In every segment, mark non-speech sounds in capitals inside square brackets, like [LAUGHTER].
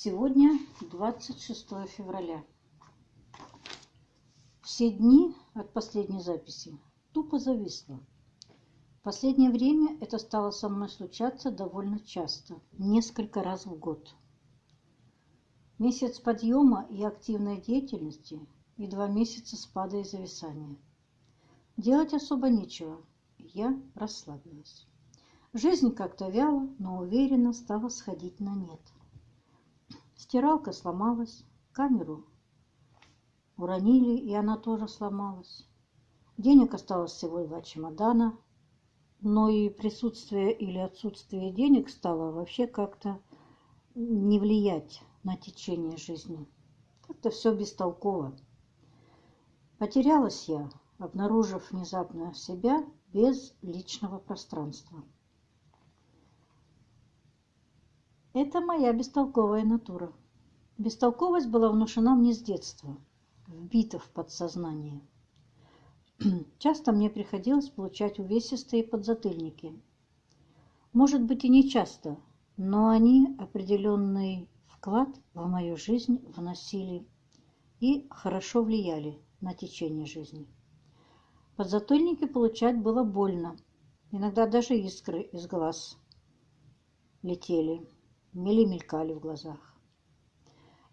Сегодня 26 февраля. Все дни от последней записи тупо зависло. В последнее время это стало со мной случаться довольно часто, несколько раз в год. Месяц подъема и активной деятельности и два месяца спада и зависания. Делать особо нечего, я расслабилась. Жизнь как-то вяло, но уверенно стала сходить на нет. Стиралка сломалась, камеру уронили, и она тоже сломалась. Денег осталось всего два чемодана, но и присутствие или отсутствие денег стало вообще как-то не влиять на течение жизни. Как-то все бестолково. Потерялась я, обнаружив внезапно себя без личного пространства. Это моя бестолковая натура. Бестолковость была внушена мне с детства, вбита в подсознание. [CLEARS THROAT] Часто мне приходилось получать увесистые подзатыльники. Может быть и не часто, но они определенный вклад в мою жизнь вносили и хорошо влияли на течение жизни. Подзатыльники получать было больно, иногда даже искры из глаз летели мели мелькали в глазах.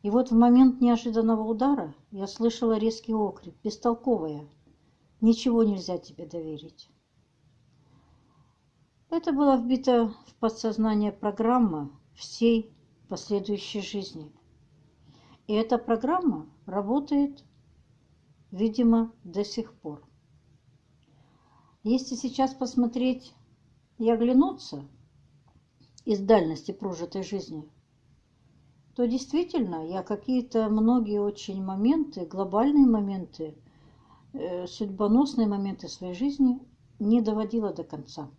И вот в момент неожиданного удара я слышала резкий окрик, бестолковая. Ничего нельзя тебе доверить. Это была вбита в подсознание программа всей последующей жизни. И эта программа работает, видимо, до сих пор. Если сейчас посмотреть и оглянуться, из дальности прожитой жизни, то действительно я какие-то многие очень моменты, глобальные моменты, э, судьбоносные моменты своей жизни не доводила до конца.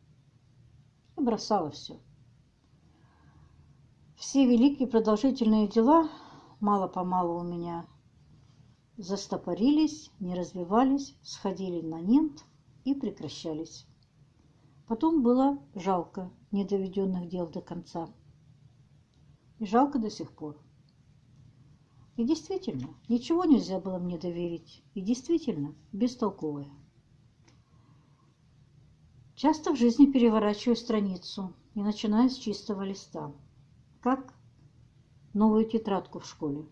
И бросала все. Все великие продолжительные дела мало-помалу у меня застопорились, не развивались, сходили на нет и прекращались. Потом было жалко недоведенных дел до конца. И жалко до сих пор. И действительно, ничего нельзя было мне доверить. И действительно, бестолковая. Часто в жизни переворачиваю страницу и начинаю с чистого листа. Как новую тетрадку в школе.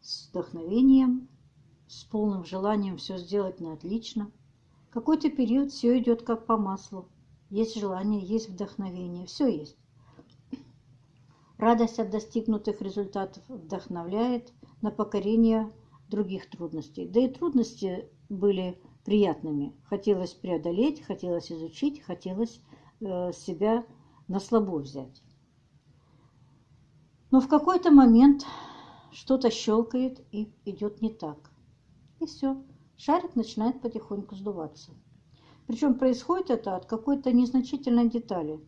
С вдохновением, с полным желанием все сделать на отлично – какой-то период все идет как по маслу. Есть желание, есть вдохновение, все есть. Радость от достигнутых результатов вдохновляет на покорение других трудностей. Да и трудности были приятными. Хотелось преодолеть, хотелось изучить, хотелось э, себя на слабо взять. Но в какой-то момент что-то щелкает и идет не так. И все шарик начинает потихоньку сдуваться. Причем происходит это от какой-то незначительной детали.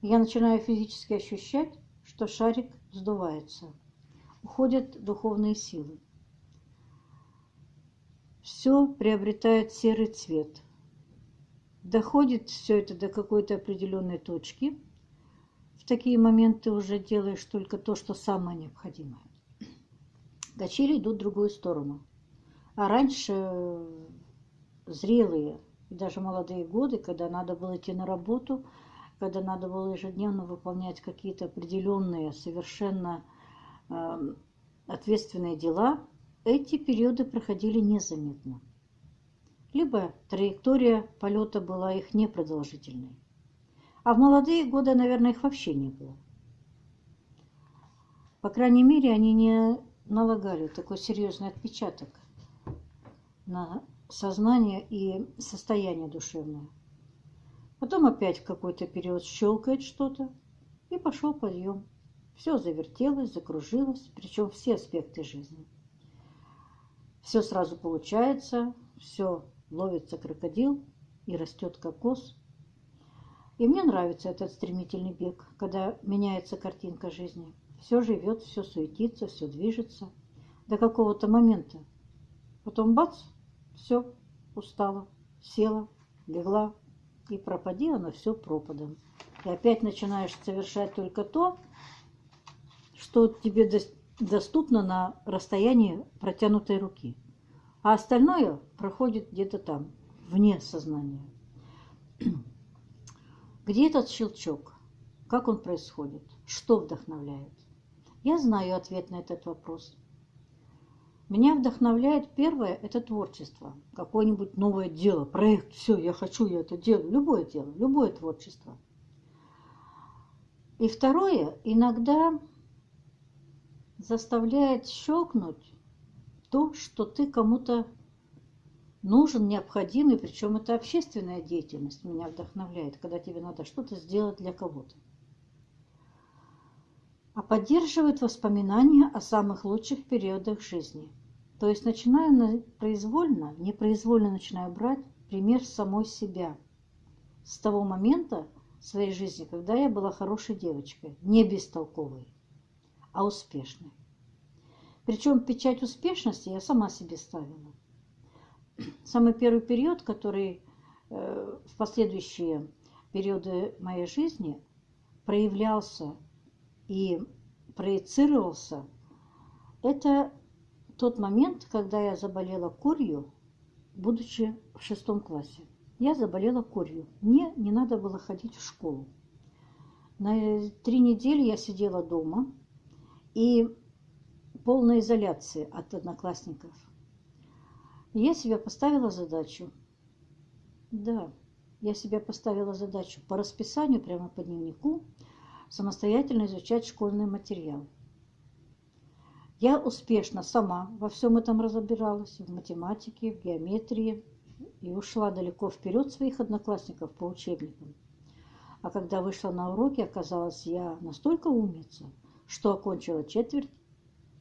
Я начинаю физически ощущать, что шарик сдувается. Уходят духовные силы. Все приобретает серый цвет. Доходит все это до какой-то определенной точки. В такие моменты уже делаешь только то, что самое необходимое. Качели идут в другую сторону. А раньше зрелые и даже молодые годы, когда надо было идти на работу, когда надо было ежедневно выполнять какие-то определенные, совершенно э, ответственные дела, эти периоды проходили незаметно. Либо траектория полета была их непродолжительной. А в молодые годы, наверное, их вообще не было. По крайней мере, они не налагали такой серьезный отпечаток на сознание и состояние душевное. Потом опять в какой-то период щелкает что-то, и пошел подъем. Все завертелось, закружилось, причем все аспекты жизни. Все сразу получается, все ловится крокодил и растет кокос. И мне нравится этот стремительный бег, когда меняется картинка жизни. Все живет, все суетится, все движется до какого-то момента. Потом бац, все, устала, села, легла, и пропади оно все пропадом. И опять начинаешь совершать только то, что тебе доступно на расстоянии протянутой руки, а остальное проходит где-то там, вне сознания. [CLEARS THROAT] Где этот щелчок? Как он происходит? Что вдохновляет? Я знаю ответ на этот вопрос. Меня вдохновляет первое – это творчество. Какое-нибудь новое дело, проект, все, я хочу, я это делаю. Любое дело, любое творчество. И второе, иногда заставляет щелкнуть то, что ты кому-то нужен, необходимый, причем это общественная деятельность меня вдохновляет, когда тебе надо что-то сделать для кого-то. А поддерживает воспоминания о самых лучших периодах жизни – то есть начинаю произвольно, непроизвольно начинаю брать пример самой себя. С того момента в своей жизни, когда я была хорошей девочкой, не бестолковой, а успешной. Причем печать успешности я сама себе ставила. Самый первый период, который э, в последующие периоды моей жизни проявлялся и проецировался, это тот момент, когда я заболела курью, будучи в шестом классе. Я заболела курью. Мне не надо было ходить в школу. На три недели я сидела дома и полной изоляции от одноклассников. я себе поставила задачу. Да, я себе поставила задачу по расписанию, прямо по дневнику, самостоятельно изучать школьный материал. Я успешно сама во всем этом разобиралась, в математике, в геометрии, и ушла далеко вперед своих одноклассников по учебникам. А когда вышла на уроки, оказалось, я настолько умница, что окончила четверть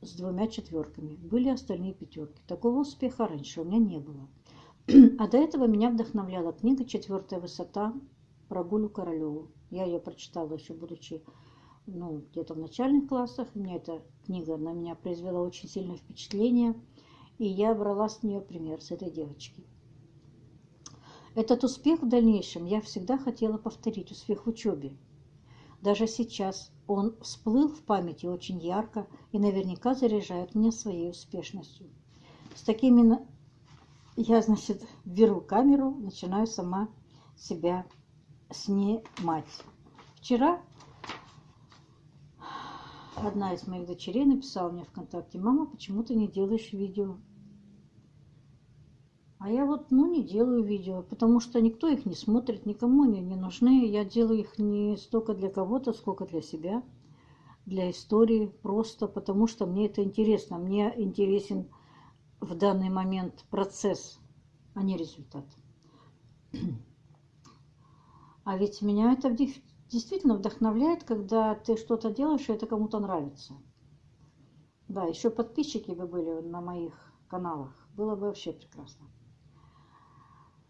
с двумя четверками. Были остальные пятерки. Такого успеха раньше у меня не было. [CLEARS THROAT] А до этого меня вдохновляла книга «Четвертая высота» про Гулю Королеву. Я ее прочитала еще будучи ну, где-то в начальных классах. У меня эта книга на меня произвела очень сильное впечатление. И я брала с нее пример, с этой девочки. Этот успех в дальнейшем я всегда хотела повторить, успех в учебе. Даже сейчас он всплыл в памяти очень ярко и наверняка заряжает меня своей успешностью. С такими я, значит, беру камеру, начинаю сама себя снимать. Вчера одна из моих дочерей написала мне ВКонтакте, мама, почему ты не делаешь видео? А я вот, ну, не делаю видео, потому что никто их не смотрит, никому они не нужны. Я делаю их не столько для кого-то, сколько для себя, для истории, просто потому что мне это интересно. Мне интересен в данный момент процесс, а не результат. [CLEARS THROAT] А ведь меня это действительно вдохновляет, когда ты что-то делаешь, и это кому-то нравится. Да, еще подписчики бы были на моих каналах. Было бы вообще прекрасно.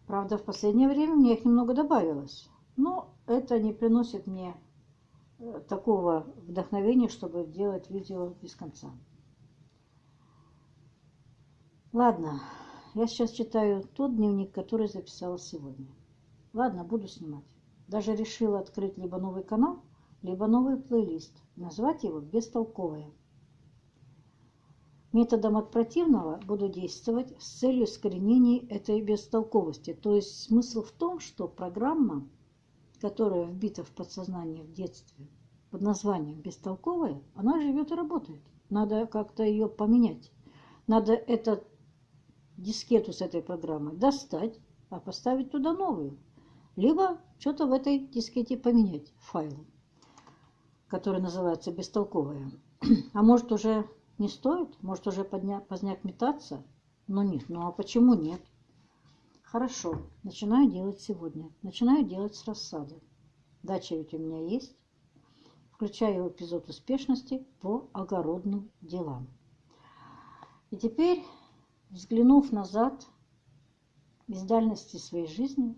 Правда, в последнее время мне их немного добавилось. Но это не приносит мне э, такого вдохновения, чтобы делать видео без конца. Ладно, я сейчас читаю тот дневник, который записала сегодня. Ладно, буду снимать. Даже решила открыть либо новый канал, либо новый плейлист. Назвать его «Бестолковая». Методом от противного буду действовать с целью искоренения этой бестолковости. То есть смысл в том, что программа, которая вбита в подсознание в детстве под названием «бестолковая», она живет и работает. Надо как-то ее поменять. Надо этот дискету с этой программой достать, а поставить туда новую либо что-то в этой дискете поменять файлы, который называется бестолковая. [CLEARS THROAT] А может уже не стоит? Может уже подня, поздняк метаться? Ну нет, ну а почему нет? Хорошо, начинаю делать сегодня. Начинаю делать с рассады. Дача ведь у меня есть. Включаю эпизод успешности по огородным делам. И теперь, взглянув назад из дальности своей жизни,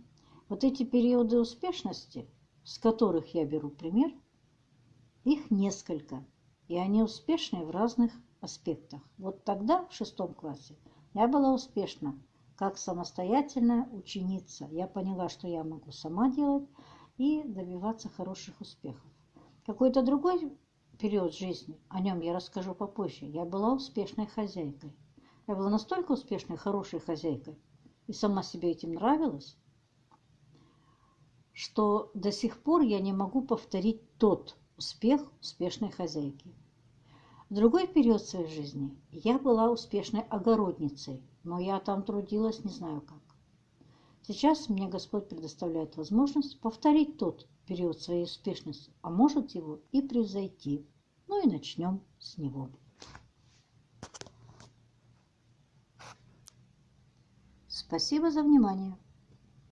вот эти периоды успешности, с которых я беру пример, их несколько, и они успешны в разных аспектах. Вот тогда, в шестом классе, я была успешна как самостоятельная ученица. Я поняла, что я могу сама делать и добиваться хороших успехов. Какой-то другой период жизни, о нем я расскажу попозже, я была успешной хозяйкой. Я была настолько успешной, хорошей хозяйкой, и сама себе этим нравилась, что до сих пор я не могу повторить тот успех успешной хозяйки. В другой период своей жизни я была успешной огородницей, но я там трудилась не знаю как. Сейчас мне Господь предоставляет возможность повторить тот период своей успешности, а может его и превзойти. Ну и начнем с него. Спасибо за внимание.